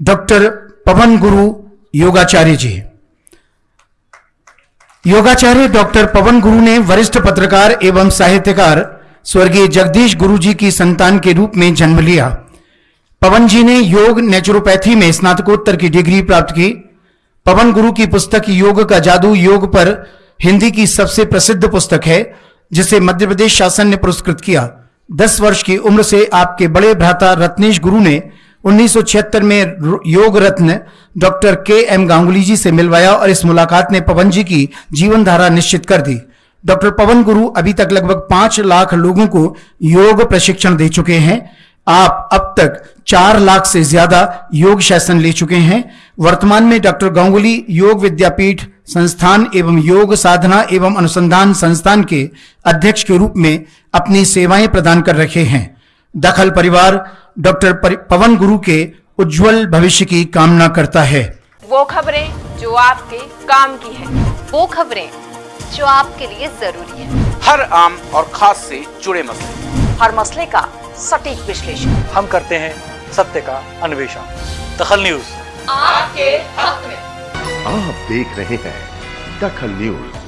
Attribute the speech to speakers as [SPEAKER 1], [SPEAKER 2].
[SPEAKER 1] Doctor पवन गुरु योगाचार्य जी। योगाचार्य doctor पवन गुरु ने वरिष्ठ पत्रकार एवं साहित्यकार स्वर्गीय जगदीश गुरु जी की संतान के रूप में जन्म लिया। पवन जी ने योग नेचुरोपैथी में स्नातकोत्तर की डिग्री प्राप्त की। पवन गुरु की पुस्तक योग का जादू योग पर हिंदी की सबसे प्रसिद्ध पुस्तक है, जिसे मध्य प्रदेश शासन ने पुरस्कृत किया। दस वर्ष की उम्र से आपके बड़े भ्राता रत्नेश गुरु ने 1976 में Yog Ratna doctor K M Ganguly ji से मिलवाया और इस मुलाकात ने पवन जी की जीवन धारा निश्चित कर दी। डॉक्टर पवन गुरु अभी तक लगभग पाँच लाख लोगों को योग प्रशिक्षण दे चुके हैं। आप अब तक चार लाख से ज़्यादा योग शासन ले चुके हैं। वर्तमान में डॉक्टर गांगुली योग विद्यापीठ संस्थान एवं योग साधना एवं अनुसंधान संस्थान के अध्यक्ष के रूप में अपनी सेवाएँ प्रदान कर रखे हैं। दखल परिवार डॉक्टर पवन गुरु के उज्जवल भविष्य की कामना करता है।
[SPEAKER 2] वो खबरें जो आपके काम की है।
[SPEAKER 3] वो खबरें जो आपके लिए ज़रूरी है।
[SPEAKER 4] हर आम और खास से जुड़े मसले।
[SPEAKER 3] हर मसले का सटीक विश्लेषण।
[SPEAKER 5] हम करते हैं सत्य का अन्वेषण। दखल न्यूज़।
[SPEAKER 2] आपके हक में।
[SPEAKER 6] आप देख रहे हैं दखल न्यूज़।